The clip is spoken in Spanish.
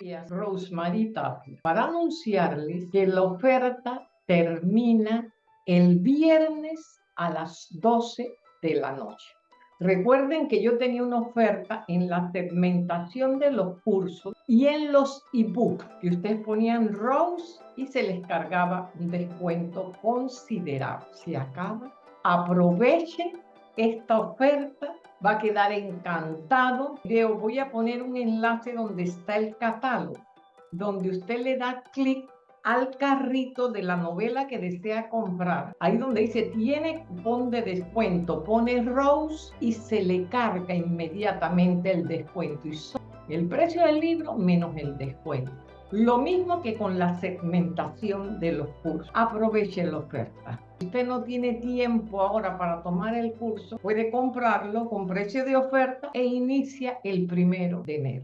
días, Rosemary para anunciarles que la oferta termina el viernes a las 12 de la noche. Recuerden que yo tenía una oferta en la segmentación de los cursos y en los ebooks que ustedes ponían Rose y se les cargaba un descuento considerable. Se acaba. Aprovechen esta oferta va a quedar encantado. Voy a poner un enlace donde está el catálogo, donde usted le da clic al carrito de la novela que desea comprar. Ahí donde dice tiene cupón de descuento, pone Rose y se le carga inmediatamente el descuento. Y el precio del libro menos el descuento. Lo mismo que con la segmentación de los cursos. Aproveche la oferta. Si usted no tiene tiempo ahora para tomar el curso, puede comprarlo con precio de oferta e inicia el primero de enero.